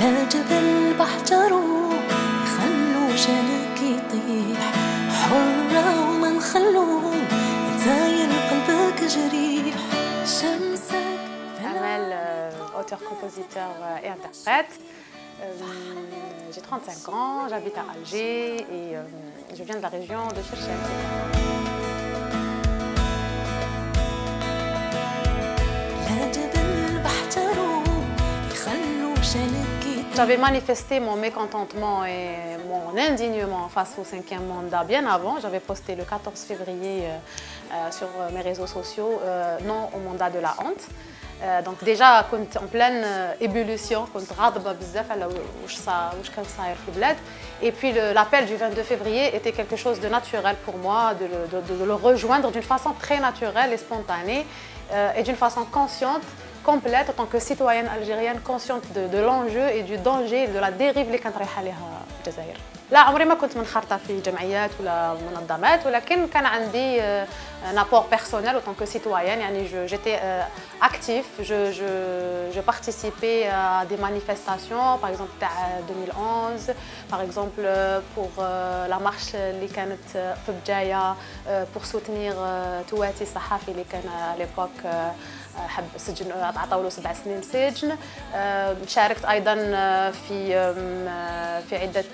لا جبل بحجروا يخلوا شانك يطيح حرة وما نخلو يتزاين قلبك جريح شمسك في Amel, euh, auteur, compositeur euh, et interprète. Euh, J'ai 35 ans, j'habite à Alger et euh, je viens de la région de Cherchak. J'avais manifesté mon mécontentement et mon indignement face au cinquième mandat bien avant. J'avais posté le 14 février euh, euh, sur mes réseaux sociaux euh, non au mandat de la honte. Euh, donc déjà كنت en pleine euh, ébullition كنت غاضبة بزاف على واش صا واش كان صاير في البلاد et puis le- l'appel du 22 février était quelque chose de naturel pour moi de le, de- de le rejoindre d'une façon très naturelle et spontanée euh, et d'une façon consciente complète en tant que citoyenne algérienne consciente de, de l'enjeu et du danger de la dérive اللي كانت رايحه لها الجزائر. لا عمري ما كنت منخرطه في جمعيات ولا منظمات ولكن كان عندي euh, un apport personnel en tant que citoyenne يعني je- j'étais euh, actif je, je, je participais à des manifestations par exemple تاع 2011 par exemple euh, pour euh, la marche اللي كانت في بجايه euh, pour soutenir euh, تواتي الصحافي اللي كان à l'époque euh, حب سجن عطاو له سبع سنين سجن. آه، شاركت أيضا آه، في آه، في عدة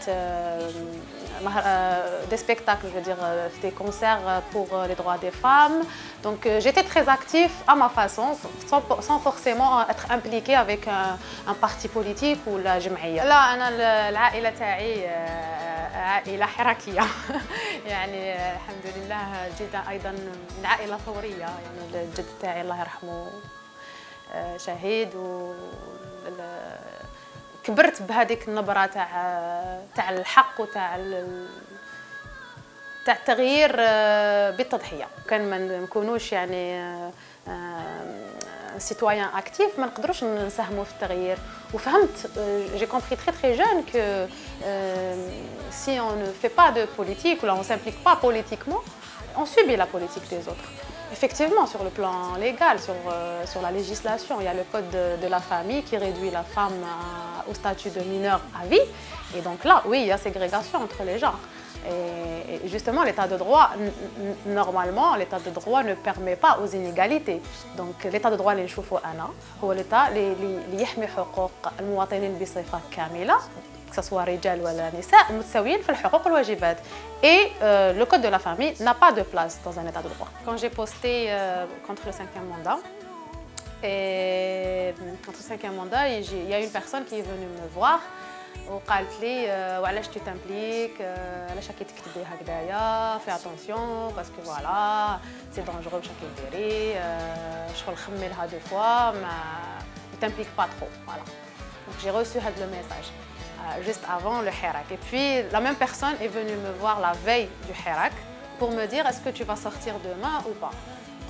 des spectacles, je veux dire, euh, des concerts euh, pour euh, les droits des femmes. Donc euh, j'étais très active à ma façon, sans, sans forcément être impliquée avec un, un parti politique ou la جمعية. لا أنا ال- العائلة تاعي آه، عائلة حركية يعني آه، الحمد لله جدا أيضا من عائلة ثورية يعني الجد تاعي الله يرحمه آه، شهيد و ال- كبرت بهذيك النبرة تاع تاع الحق وتاع ال- تاع التغيير آه، بالتضحية. كان ما نكونوش يعني سيتويان اكتيف ما نقدروش نساهموا في التغيير. وفهمت جي كومبري تري تري جون كو si on ne fait pas de politique ou on s'implique pas politiquement on subit la politique des autres. Effectivement, sur le plan légal, sur, euh, sur la législation, il y a le code de, de la famille qui réduit la femme à- au statut de mineur à vie. Et donc là, oui, il y a ségrégation entre les genres. Et, et justement, l'état de droit, n- n- normalement, l'état de droit ne permet pas aux inégalités. Donc l'état de droit اللي نشوفه أنا هو l'état اللي اللي يحمي حقوق المواطنين بصفة كاملة que ce soit رجال ولا نساء متساويين في الحقوق والواجبات. Et euh, le code de la famille n'a pas de place dans un état de droit. Quand j'ai posté euh, contre le cinquième mandat, et contre le cinquième mandat, et j'ai- il y a une personne qui est venue me voir وقالت لي آه، وعلاش tu t'impliques آه، علاش راكي تكتبي هكذايا fais attention parce que voilà c'est dangereux واش راكي ديري آه، شغل خمي لها دو فوا ما ne t'implique pas trop voilà donc j'ai reçu هذا le message euh, juste avant le Hirak. Et puis la même personne est venue me voir la veille du Hirak pour me dire est-ce que tu vas sortir demain ou pas.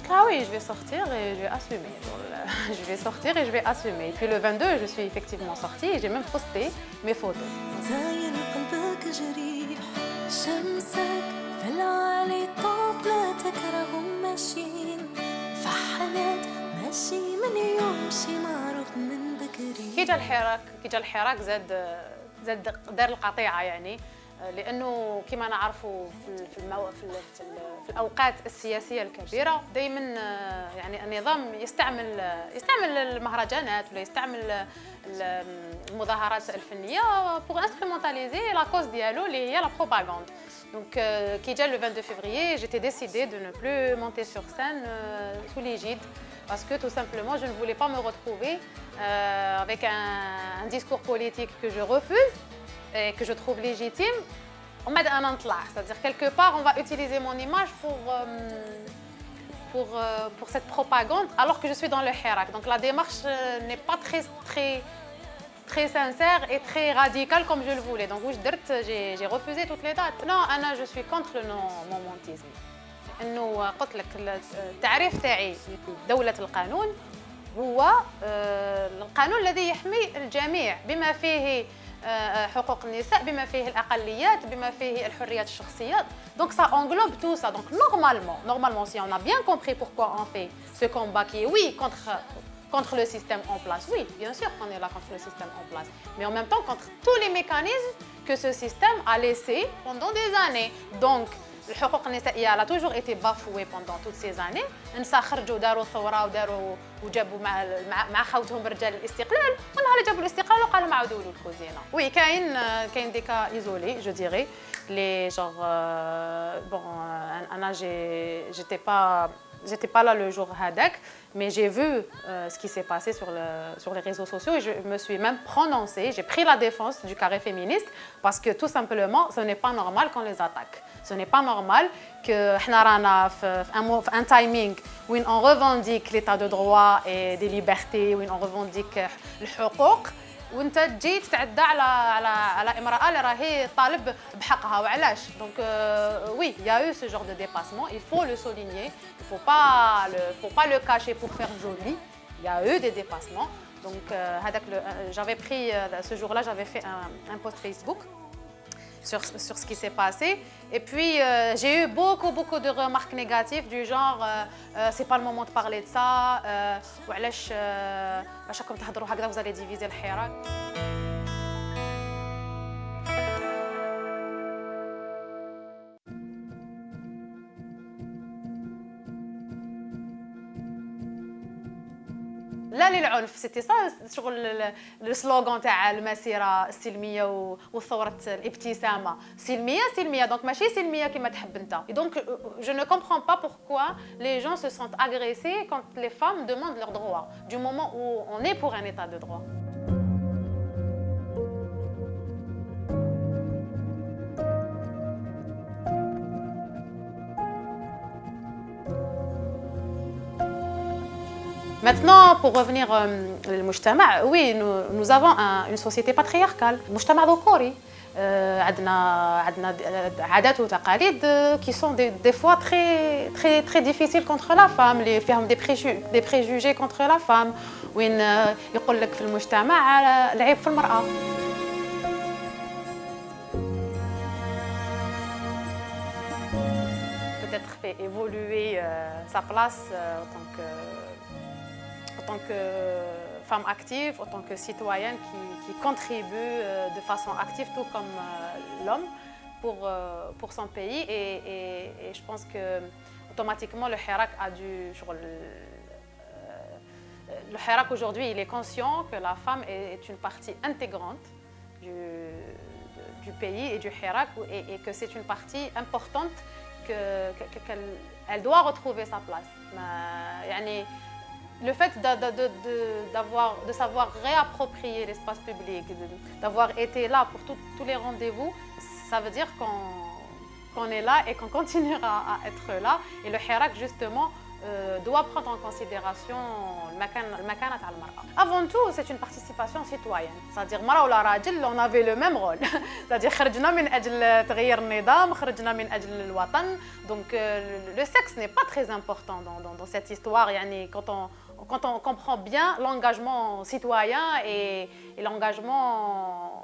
J'ai dit, Ah oui, je vais sortir et je vais assumer. Je vais sortir et je vais assumer. Et puis le 22, je suis effectivement sortie et j'ai même posté mes photos. زاين قلبك جريح شمسك في العالي طوب لا تكرههم ماشيين فحلت ماشي من يوم شي معروف من بكري كي جا الحراك كي جا الحراك زاد زاد دار القطيعة يعني. لأنه كما نعرفوا في في المو... في, في, في الأوقات السياسية الكبيرة دائما يعني النظام يستعمل يستعمل المهرجانات ولا يستعمل ال- المظاهرات الفنية pour instrumentaliser la cause ديالو اللي هي la propagande. Donc, euh, Kidja, le 22 février, j'étais décidée de ne plus monter sur scène euh, sous l'égide parce que tout simplement, je ne voulais pas me retrouver euh, avec un, discours politique que je refuse et que je trouve légitime. On met un entlat, c'est-à-dire quelque part, on va utiliser mon image pour, euh, pour, cette propagande alors que je suis dans le hirak. Donc, la démarche n'est pas très, très très sincère et très radical comme je le voulais. Donc, je dirt, j'ai refusé toutes les dates. Non, Anna, je suis contre le non-momentisme. تعريف تاعي دولة القانون هو آه، القانون الذي يحمي الجميع بما فيه آه، حقوق النساء بما فيه الأقليات بما فيه الحريات الشخصيه دونك سا انغلوب تو سا دونك نورمالمون نورمالمون سي اون ا بيان كومبري بوركو اون في سو كومبا كي وي كونتر contre le système en place. Oui, bien sûr qu'on est là contre le système en place, mais en même temps contre tous les mécanismes que ce système a laissés pendant des années. Donc, الحقوق النسائيه elle a toujours été bafouée pendant toutes ces années النساء خرجوا داروا ثوره وداروا وجابوا مع مع خوتهم رجال الاستقلال ونهار جابوا الاستقلال وقالوا ما عاودوا الكوزينه وي كاين كاين دي كا ايزولي جو ديري لي جور بون انا جي جيتي با J'étais pas là le jour Hadak, mais j'ai vu euh, ce qui s'est passé sur, le, sur les réseaux sociaux et je me suis même prononcée, j'ai pris la défense du carré féministe parce que tout simplement, ce n'est pas normal qu'on les attaque. Ce n'est pas normal que un, un timing où on revendique l'état de droit et des libertés, où on revendique le حقوق وانت تجي تتعدى على على على امراه اللي راهي طالب بحقها وعلاش دونك وي يا eu ce genre de dépassement il faut le souligner il faut pas le faut pas le cacher pour faire joli il y a eu des dépassements donc j'avais pris ce jour-là j'avais fait un, un post Facebook sur, sur ce qui s'est passé. Et puis, euh, j'ai eu beaucoup, beaucoup de remarques négatives du genre euh, euh, c'est pas le moment de parler de ça, euh, vous allez diviser le hirak. لا للعنف سيتي. سا شغل السلوغان تاع المسيرة السلمية وثوره الابتسامة. سلمية سلمية. دونك ماشي سلمية كما تحب أنت. دونك جو نو كومبرون با بوركوا لي جون سو سونت اغريسي كونت لي فام دوموند لور دروا دو مومون أو اون اي بور ان ايتا دو دروا Maintenant, pour revenir au mujtama, oui, nous, nous avons un, une société patriarcale, mujtama ذكوري. عندنا عندنا عادات وتقاليد qui sont des, des fois très très très difficiles contre la femme اللي فيهم des préjugés des préjugés contre la femme وين يقول لك في المجتمع العيب في المرأة peut-être fait évoluer sa place en tant que en tant que femme active, en tant que citoyenne qui, contribue euh, de façon active, tout comme euh, l'homme, pour, euh, pour son pays. Et, je pense que automatiquement, le Hirak a dû... Le, Hirak aujourd'hui, il est conscient que la femme est, une partie intégrante du, du, pays et du Hirak et, que c'est une partie importante qu'elle que, doit retrouver sa place. Mais, le fait de, de, de, de, savoir réapproprier l'espace public, d'avoir été là pour tout, tous les rendez-vous, ça veut dire qu'on qu est là et qu'on continuera à être là. Et le Hirak, justement, euh, doit prendre en considération le makanat al-mar'a. Avant tout, c'est une participation citoyenne. C'est-à-dire, mara ou la rajil, on avait le même rôle. C'est-à-dire, خرجنا من أجل تغيير النظام, خرجنا من أجل الوطن. Donc, euh, le sexe n'est pas très important dans, dans, dans cette histoire. Yani, quand on, quand on comprend bien l'engagement citoyen et, l'engagement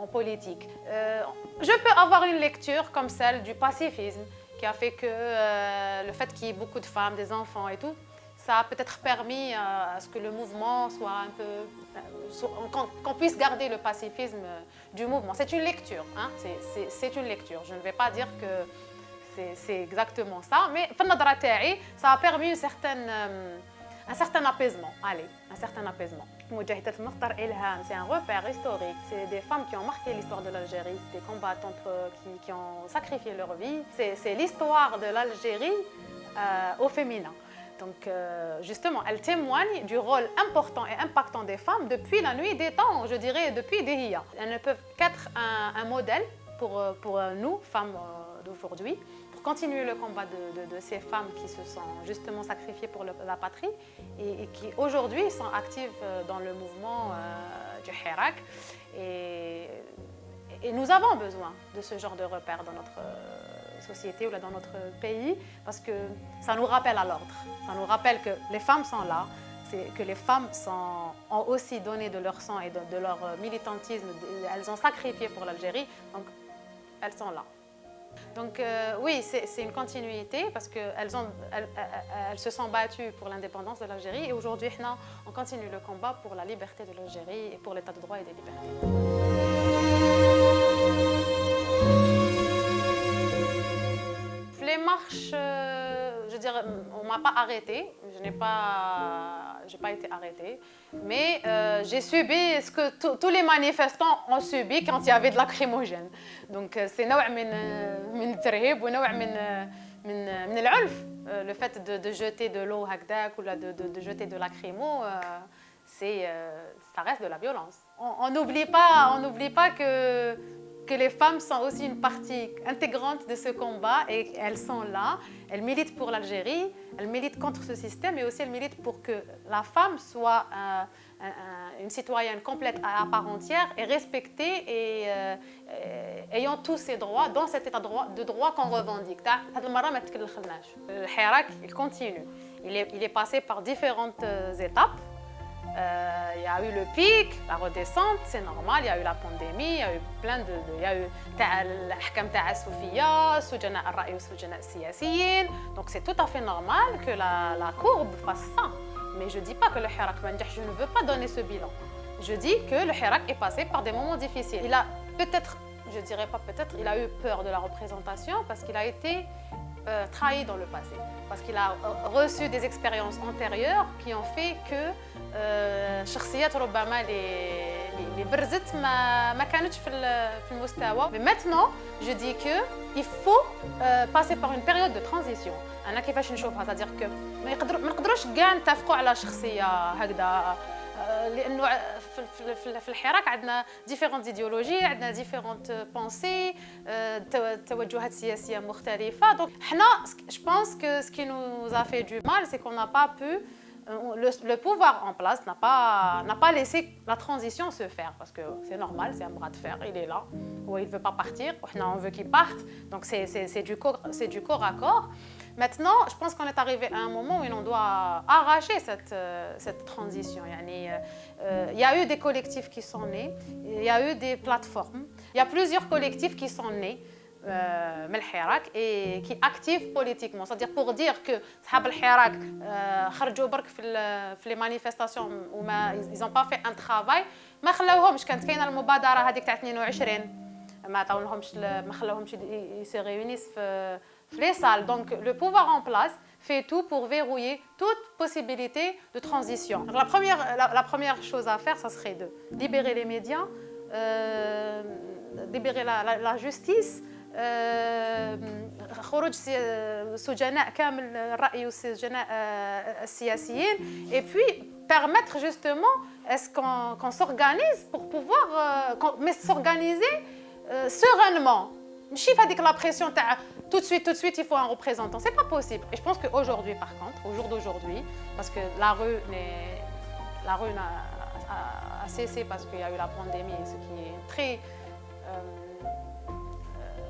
en, politique. Euh, je peux avoir une lecture comme celle du pacifisme, qui a fait que euh, le fait qu'il y ait beaucoup de femmes, des enfants et tout, ça a peut-être permis euh, à ce que le mouvement soit un peu... Qu'on qu puisse garder le pacifisme du mouvement. C'est une lecture, hein? c'est une lecture. Je ne vais pas dire que c'est exactement ça, mais ça a permis une certaine... Un certain apaisement, allez, un certain apaisement. Moujahidat Mokhtar Ilham, c'est un repère historique. C'est des femmes qui ont marqué l'histoire de l'Algérie, des combattantes euh, qui, ont sacrifié leur vie. C'est l'histoire de l'Algérie euh, au féminin. Donc euh, justement, elle témoigne du rôle important et impactant des femmes depuis la nuit des temps, je dirais depuis Dehiya. Elles ne peuvent qu'être un, un, modèle pour, pour nous, femmes d'aujourd'hui continuer le combat de, ces femmes qui se sont justement sacrifiées pour la patrie et, qui aujourd'hui sont actives euh, dans le mouvement euh, du Hirak. Et, nous avons besoin de ce genre de repères dans notre euh, société ou dans notre pays parce que ça nous rappelle à l'ordre. Ça nous rappelle que les femmes sont là, que les femmes ont aussi donné de leur sang et de leur militantisme, elles ont sacrifié pour l'Algérie, donc elles sont là. Donc euh, oui, c'est une continuité parce qu'elles elles, se sont battues pour l'indépendance de l'Algérie et aujourd'hui, on continue le combat pour la liberté de l'Algérie et pour l'état de droit et des libertés. Les marches, euh, je veux dire, on ne m'a pas arrêté, je n'ai pas, pas été arrêtée, mais euh, j'ai subi ce que tous les manifestants ont subi quand il y avait de lacrymogène. Donc c'est نوع من من الترهيب ونوع من من من العنف le fait de, de jeter de l'eau هكذاك ou de, de, de jeter de lacrymo euh, c'est ça reste de la violence. On n'oublie pas on n'oublie pas que que les femmes sont aussi une partie intégrante de ce combat et elles sont là, elles militent pour l'Algérie, elles militent contre ce système et aussi elles militent pour que la femme soit une citoyenne complète à part entière et respectée et, euh, ayant tous ses droits dans cet état de droit, qu'on revendique. Le Hirak, il continue. Il est, passé par différentes euh, euh, il y a eu le pic, la redescente, c'est normal, il y a eu la pandémie, il y a eu plein de... Il y a eu l'ahkam ta'a Soufia, Soujana al-Ra'i Soujana al-Siyasiyin. Donc c'est tout à fait normal que la, la courbe fasse ça. Mais je ne dis pas que le Hirak je ne veux pas donner ce bilan. Je dis que le Hirak est passé par des moments difficiles. Il a peut-être, je dirais pas peut-être, il a eu peur de la représentation parce qu'il a été euh, trahi dans le passé. Parce qu'il a reçu des expériences antérieures qui ont fait que شخصيات ربما اللي برزت ما ما كانتش في في المستوى mais maintenant je dis que il faut euh, passer par une période de transition انا كيفاش نشوفها c'est-à-dire que ما يقدر ما نقدروش كاع نتفقوا على شخصيه هكذا لانه في في الحراك عندنا ديفيرونت ايديولوجي عندنا ديفيرونت بونسي توجهات سياسيه مختلفه دونك حنا جو بونس كو سكي نو ا في دو مال سي كون نا با بو le, pouvoir en place n'a pas, pas laissé la transition se faire parce que c'est normal, c'est un bras de fer, il est là, ou il ne veut pas partir, on veut qu'il parte, donc c'est du, corps, du corps à corps. Maintenant, je pense qu'on est arrivé à un moment où on doit arracher cette, cette transition. Euh, il y a eu des collectifs qui sont nés, il y a eu des plateformes, il y a plusieurs collectifs qui sont nés. من الحراك et qui active politiquement c'est-à-dire pour dire que صحاب الحراك خرجوا برك في في لي مانيفيستاسيون وما ils ont pas fait un travail ما خلاوهمش كانت كاينه المبادره هذيك تاع 22 ما عطاولهمش ما خلاوهمش يسي ريونيس في في لي سال دونك لو بوفوار en place fait tout pour verrouiller toute possibilité de transition. la première, la, la première chose à faire, ça serait de libérer les médias, euh, libérer la, la, la justice, خروج سجناء كامل الرأي والسجناء السياسيين et puis permettre justement est-ce qu'on qu s'organise pour pouvoir euh, mais s'organiser euh, sereinement ماشي هذيك la pression تاع tout de suite tout de suite il faut un représentant c'est pas possible et je pense qu'aujourd'hui par contre au jour d'aujourd'hui parce que la rue la rue a, a, a cessé parce qu'il y a eu la pandémie ce qui est très euh,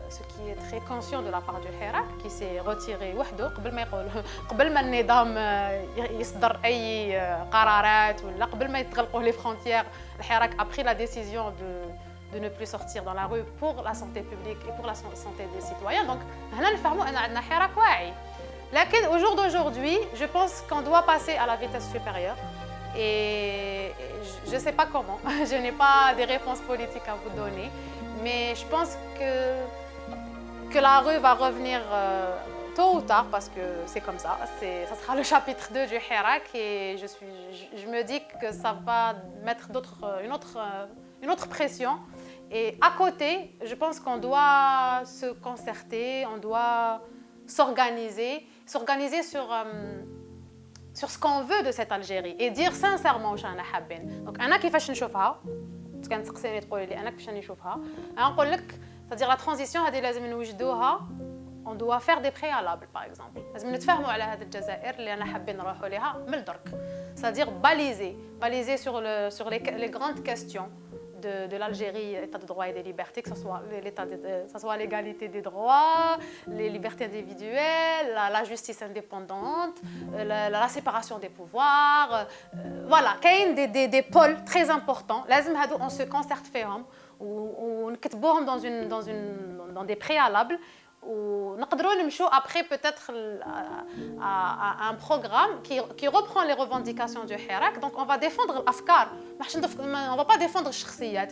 ce qui est très conscient de la part du Hirak qui s'est retiré وحده قبل ما يقول قبل ما النظام يصدر اي قرارات ولا قبل ما يتغلقوا les frontières الحراك a pris la décision de de ne plus sortir dans la rue pour la santé publique et pour la santé des citoyens. Donc, mais eh? au jour d'aujourd'hui, je pense qu'on doit passer à la vitesse supérieure. Et je ne sais pas comment, je n'ai pas des réponses politiques à vous donner. Mais je pense que, que la rue va revenir euh, tôt ou tard, parce que c'est comme ça. Ça sera le chapitre 2 du Hirak et je, suis, je, me dis que ça va mettre euh, une autre, euh, une autre pression Et à côté, je pense qu'on doit se concerter, on doit s'organiser, s'organiser sur, sur ce qu'on veut de cette Algérie et dire sincèrement شانا حابين. Donc انا كيفاش نشوفها كان تسقسيني تقولي لي انا كيفاش نشوفها انا نقول لك c'est-à-dire la transition on doit faire des préalables par exemple c'est-à-dire baliser baliser sur, le, sur les, les, grandes questions de, l'Algérie, l'état de droit et des libertés, que ce soit l'égalité des droits, les libertés individuelles, la, justice indépendante, la, la, séparation des pouvoirs. Euh, voilà, il y a des, des, des pôles très importants. On se concerte ou, ou dans, une, dans, une, dans des préalables ونقدروا نمشوا après peut-être à un programme qui, qui reprend les revendications du Hirak donc on va défendre l'afkar on va pas défendre الشخصيات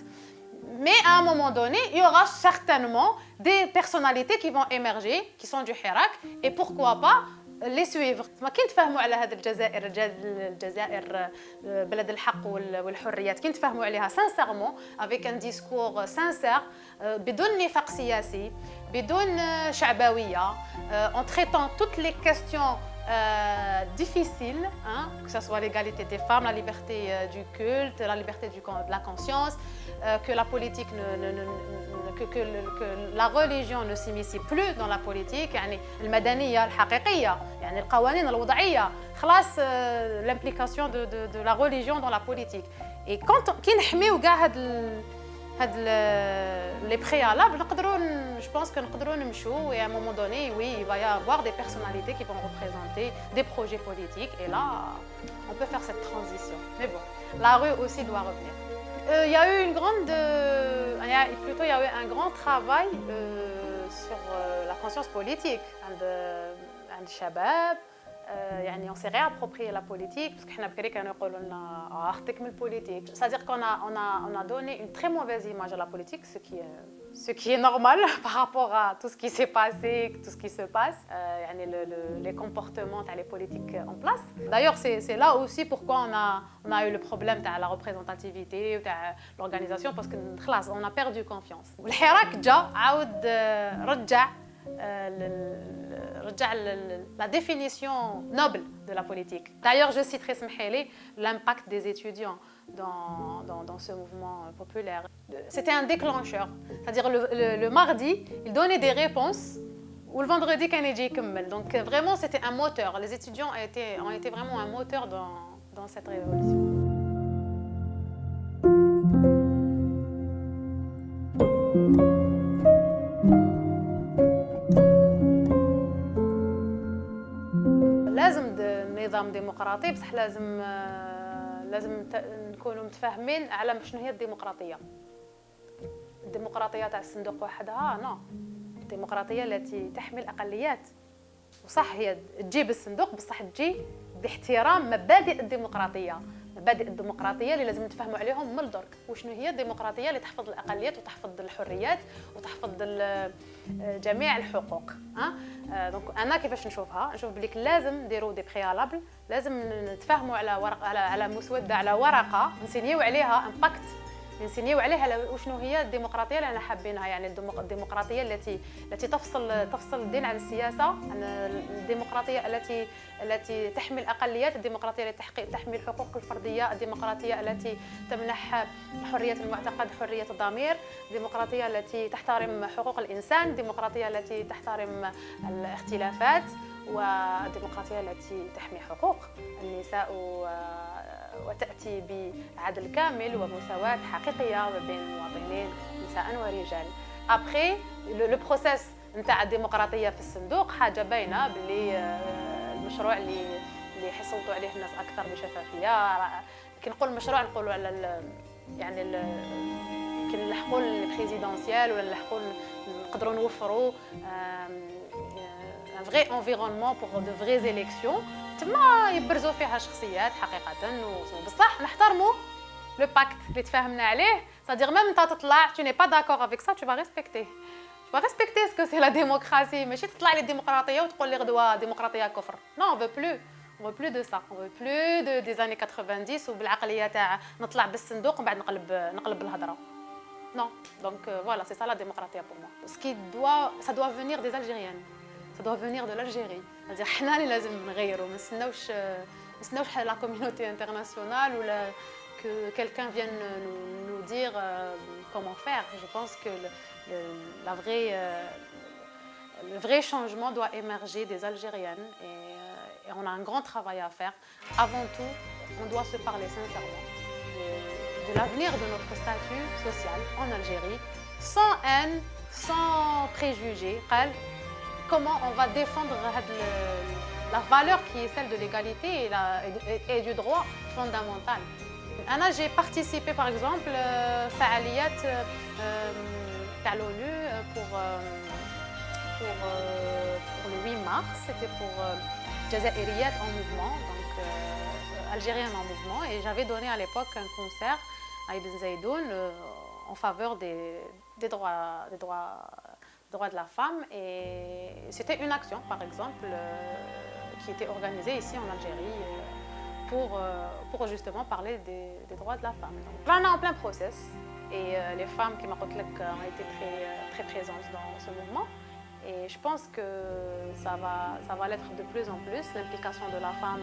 mais à un moment donné, il y aura certainement des personnalités qui vont émerger, qui sont du Hirak, et pourquoi pas les suivre ما كي نتفاهموا على هذا الجزائر الجزائر بلد الحق والحريات. كي نتفاهموا عليها. سانسيرمون افيك ان ديسكور سانسير بدون نفاق سياسي بدون شعبوية en traitant toutes les questions euh, difficiles, hein, que ce soit l'égalité des femmes, la liberté euh, du culte, la liberté du, de la conscience, euh, que la politique ne, ne, ne, que, que, que, la religion ne s'immisce plus dans la politique يعني المدنيه الحقيقيه يعني القوانين الوضعيه خلاص l'implication de, de, de la religion dans la politique et quand كي نحميو كاع هاد هاد les préalables نقدروا je pense que نقدروا نمشوا et à un moment donné oui il va y avoir des personnalités qui vont représenter des projets politiques et là on peut faire cette transition mais bon la rue aussi doit revenir euh, il y a eu une grande, euh, il y a, plutôt il y a eu un grand travail euh, sur euh, la conscience politique عند الشباب يعني on s'est réapproprié la politique parce que بكري كانوا يقولوا لنا اختك من البوليتيك c'est-à-dire qu'on a on a on a donné une très mauvaise image à la politique ce qui est ce qui est normal par rapport à tout ce qui s'est passé, tout ce qui se passe, euh, le, le, les comportements, les politiques en place. D'ailleurs, c'est là aussi pourquoi on a, on a eu le problème de la représentativité, de l'organisation, parce qu'on a perdu confiance. الحراك جا euh, la définition noble de la politique. D'ailleurs, je citerai Smheli, l'impact des étudiants dans, dans, ce mouvement populaire. C'était un déclencheur, c'est-à-dire le, le, mardi, ils donnaient des réponses ou le vendredi, Kennedy Kummel. Donc vraiment, c'était un moteur. Les étudiants ont été, ont été vraiment un moteur dans, dans cette révolution. نظام ديمقراطي بصح لازم لازم نكونوا متفاهمين على شنو هي الديمقراطية. الديمقراطية تاع الصندوق وحدها نو الديمقراطية التي تحمي الأقليات. وصح هي تجي الصندوق بصح تجي باحترام مبادئ الديمقراطية. مبادئ الديمقراطية اللي لازم نتفاهموا عليهم من الدرك وشنو هي الديمقراطية اللي تحفظ الأقليات وتحفظ الحريات وتحفظ جميع الحقوق أه؟ دونك أنا كيفاش نشوفها نشوف بليك لازم نديروا دي بريالابل لازم نتفاهموا على ورق على على مسودة على ورقة نسينيو عليها امباكت نسينيو عليها وشنو هي الديمقراطية اللي أنا حابينها. يعني الديمقراطية التي التي تفصل تفصل الدين عن السياسة عن الديمقراطية التي التي تحمي الأقليات الديمقراطية التي تحمي الحقوق الفردية الديمقراطية التي تمنح حرية المعتقد حرية الضمير الديمقراطية التي تحترم حقوق الإنسان الديمقراطية التي تحترم الاختلافات والديمقراطية التي تحمي حقوق النساء وتأتي بعدل كامل ومساواة حقيقية ما بين المواطنين نساء ورجال. ابخي لو بروسيس نتاع الديمقراطية في الصندوق حاجة باينة باللي المشروع اللي اللي يحصلوا عليه الناس أكثر بشفافية. كي نقول المشروع نقولوا على يعني كي نلحقوا البريزيدونسيال ولا نلحقوا نقدروا نوفروا ان فغي انفيرونمون بور دو فغي زيليكسيون تما يبرزوا فيها شخصيات حقيقة وبصح نحترمو لو باكت اللي تفاهمنا عليه. صادير ميم انت تطلع tu n'es pas d'accord avec ça tu vas respecter. Tu vas respecter ce que لا la ماشي تطلع لي الديمقراطية وتقول لي غدوة ديمقراطية كفر. نو on veut plus. On veut plus de ça. On veut plus de des années 90 وبالعقلية تاع نطلع بالصندوق ومن بعد نقلب نقلب الهضرة. نو دونك فوالا سي سا لا ديمقراطية بور مو سكي دو سا دو فينير des algériennes. doit venir de l'Algérie c'est-à-dire حنا اللي لازم نغيروا ما نستناوش ما نستناوش لا كوميونيتي انترناسيونال ولا que quelqu'un vienne nous, nous dire euh, comment faire. Je pense que le, le, la vraie, euh, le vrai changement doit émerger des Algériennes et, euh, et, on a un grand travail à faire. Avant tout, on doit se parler sincèrement de, de l'avenir de notre statut social en Algérie, sans haine, sans préjugés. comment on va défendre la valeur qui est celle de l'égalité et, du droit fondamental. j'ai participé par exemple à l'ONU pour pour, pour le 8 mars, c'était pour Jazairiyat en mouvement, donc algérienne en mouvement, et j'avais donné à l'époque un concert à Ibn Zaydoun en faveur des droits, des droits droits de la femme. Et c'était une action, par exemple, euh, qui était organisée ici en Algérie euh, pour, euh, pour justement parler des, droits de la femme. Donc, on est en plein process. Et les femmes qui m'ont ont été très, très présentes dans ce mouvement. Et je pense que ça va, ça va l'être de plus en plus. L'implication de la femme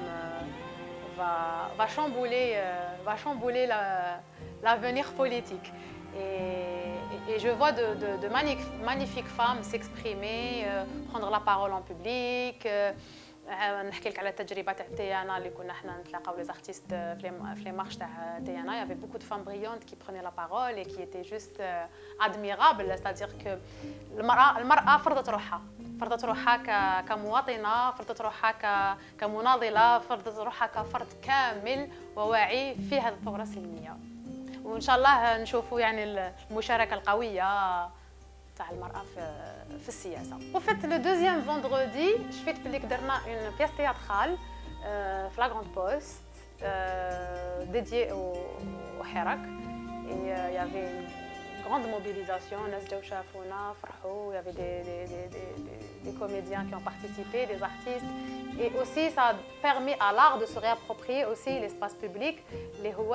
va, va chambouler, va chambouler l'avenir politique. Et, je vois de, magnifiques femmes s'exprimer, euh, prendre la parole en public. Euh, نحكي لك على التجربة تاع تيانا اللي كنا حنا نتلاقاو لي زارتيست في لي مارش تاع تيانا il y avait beaucoup de femmes brillantes qui prenaient la parole et qui étaient juste admirables. C'est-à-dire que المرأة المرأة فرضت روحها. فرضت روحها كمواطنة فرضت روحها كمناضلة فرضت روحها كفرد كامل وواعي في هذه الثورة السلميه وان شاء الله نشوفوا يعني المشاركه القويه تاع المراه في في السياسه وفيت لو دوزيام فوندردي شفت بلي درنا اون بياس تياترال في لا غروند بوست ديديي au حراك et il y avait une grande mobilisation الناس جاو شافونا فرحوا il y avait des, des, des, des, des comédiens qui ont participé des artistes et aussi ça a permis à l'art de se réapproprier aussi l'espace public اللي هو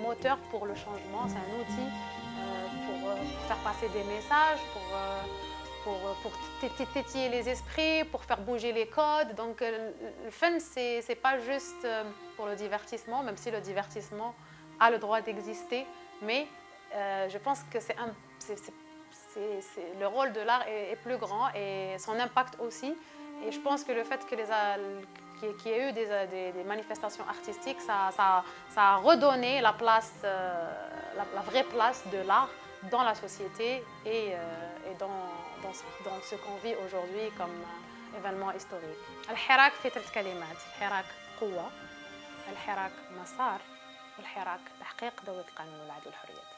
moteur pour le changement, c'est un outil euh, pour, euh, faire passer des messages, pour, euh, pour, pour tétiller les esprits, pour faire bouger les codes. Donc le fun, c'est pas juste pour le divertissement, même si le divertissement a le droit d'exister, mais je pense que c'est le rôle de l'art est, plus grand et son impact aussi. Et je pense que le fait que les, qu'il y ait eu des, manifestations artistiques, ça, a redonné la, place, euh, la, vraie place de l'art dans la société et, euh, dans, ce, qu'on vit aujourd'hui comme euh, événement historique. الحراك في ثلاث كلمات الحراك قوة الحراك مسار والحراك تحقيق دولة القانون والعدل والحريات